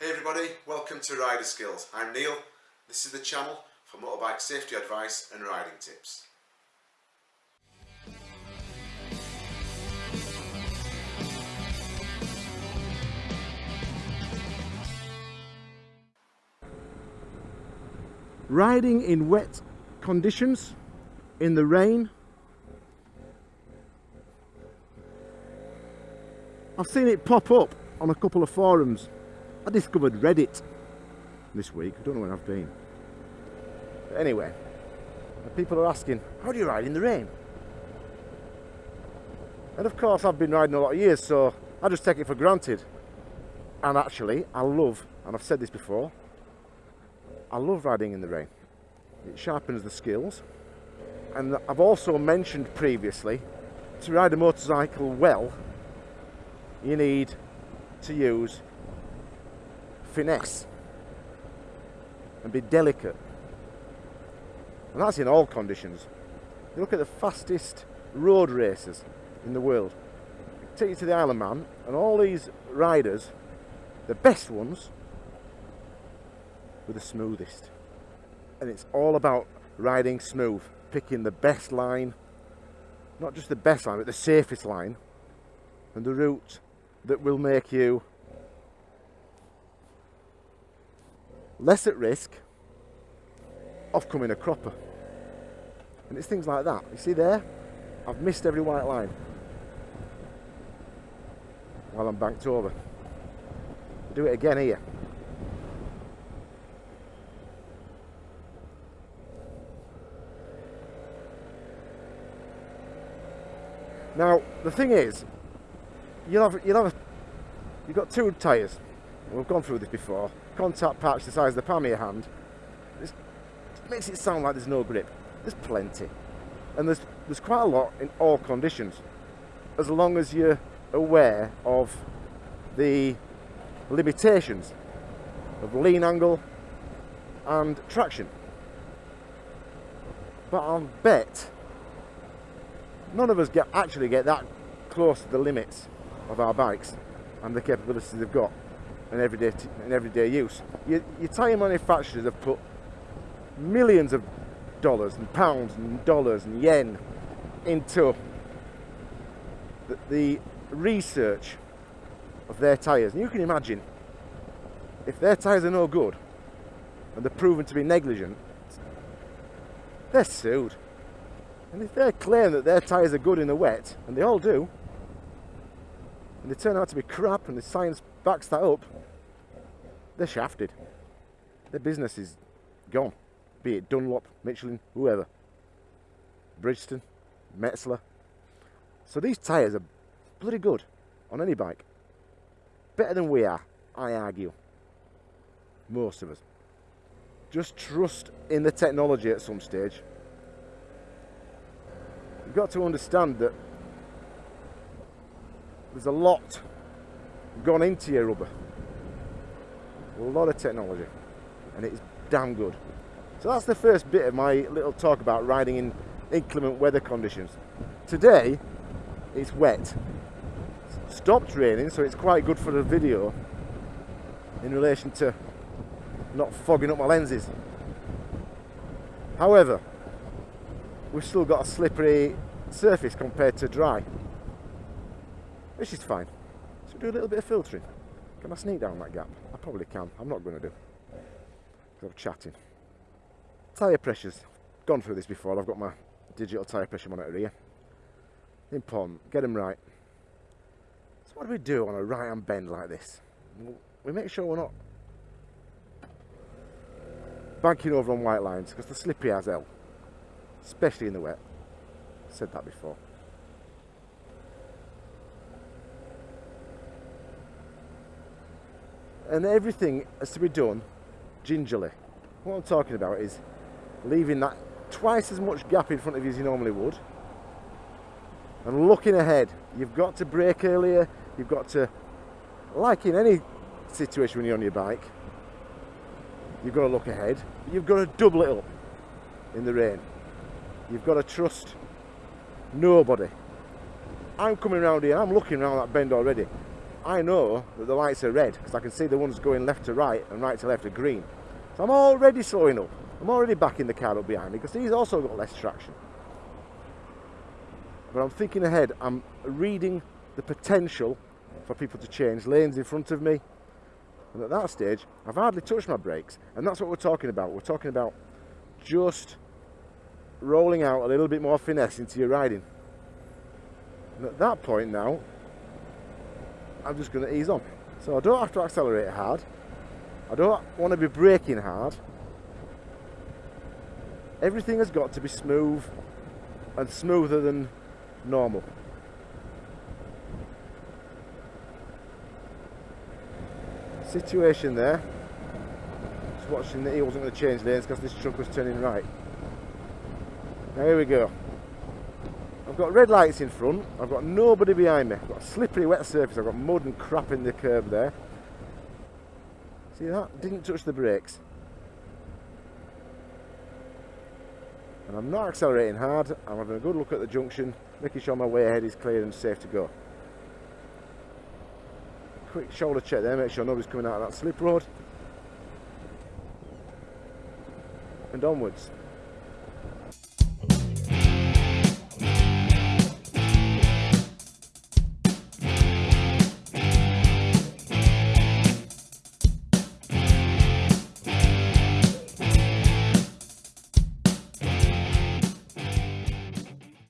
Hey everybody, welcome to Rider Skills. I'm Neil. This is the channel for motorbike safety advice and riding tips. Riding in wet conditions, in the rain. I've seen it pop up on a couple of forums. I discovered Reddit this week. I don't know where I've been. But anyway, people are asking, how do you ride in the rain? And of course, I've been riding a lot of years, so I just take it for granted. And actually, I love, and I've said this before, I love riding in the rain. It sharpens the skills. And I've also mentioned previously, to ride a motorcycle well, you need to use finesse and be delicate. And that's in all conditions. You look at the fastest road racers in the world. Take you to the Isle of Man and all these riders, the best ones, were the smoothest. And it's all about riding smooth, picking the best line, not just the best line, but the safest line, and the route that will make you less at risk of coming a cropper. And it's things like that. You see there? I've missed every white line while I'm banked over. Do it again here. Now, the thing is, you'll have, you'll have you've got two tyres. We've gone through this before. Contact patch the size of the palm of your hand. It makes it sound like there's no grip. There's plenty. And there's, there's quite a lot in all conditions. As long as you're aware of the limitations of lean angle and traction. But I'll bet none of us get actually get that close to the limits of our bikes and the capabilities they've got in everyday in everyday use. Your, your tyre manufacturers have put millions of dollars and pounds and dollars and yen into the, the research of their tyres. And you can imagine if their tyres are no good and they're proven to be negligent, they're sued. And if they claim that their tyres are good in the wet, and they all do, and they turn out to be crap and the science backs that up, they're shafted. Their business is gone. Be it Dunlop, Michelin, whoever. Bridgestone, Metzeler. So these tyres are bloody good on any bike. Better than we are, I argue. Most of us. Just trust in the technology at some stage you've got to understand that there's a lot gone into your rubber. A lot of technology. And it's damn good. So that's the first bit of my little talk about riding in inclement weather conditions. Today, it's wet. stopped raining, so it's quite good for the video in relation to not fogging up my lenses. However, we've still got a slippery surface compared to dry which is fine. So do a little bit of filtering? Can I sneak down that gap? I probably can. I'm not going to do. Because I'm chatting. Tyre pressures. Gone through this before. I've got my digital tyre pressure monitor here. Important get them right. So what do we do on a right hand bend like this? We make sure we're not banking over on white lines because they're slippery as hell especially in the wet. Said that before. And everything has to be done gingerly. What I'm talking about is leaving that twice as much gap in front of you as you normally would and looking ahead. You've got to brake earlier, you've got to, like in any situation when you're on your bike, you've got to look ahead, you've got to double it up in the rain. You've got to trust nobody. I'm coming around here, I'm looking around that bend already. I know that the lights are red because I can see the ones going left to right and right to left are green. So I'm already slowing up. I'm already backing the car up behind me because he's also got less traction. But I'm thinking ahead, I'm reading the potential for people to change lanes in front of me. And at that stage, I've hardly touched my brakes. And that's what we're talking about. We're talking about just rolling out a little bit more finesse into your riding. And at that point now, I'm just going to ease on. So I don't have to accelerate hard. I don't want to be braking hard. Everything has got to be smooth and smoother than normal. Situation there. Just watching that he wasn't going to change lanes because this truck was turning right. Now here we go. I've got red lights in front, I've got nobody behind me, I've got a slippery wet surface, I've got mud and crap in the curb there. See that? Didn't touch the brakes. And I'm not accelerating hard, I'm having a good look at the junction, making sure my way ahead is clear and safe to go. Quick shoulder check there, make sure nobody's coming out of that slip road. And onwards.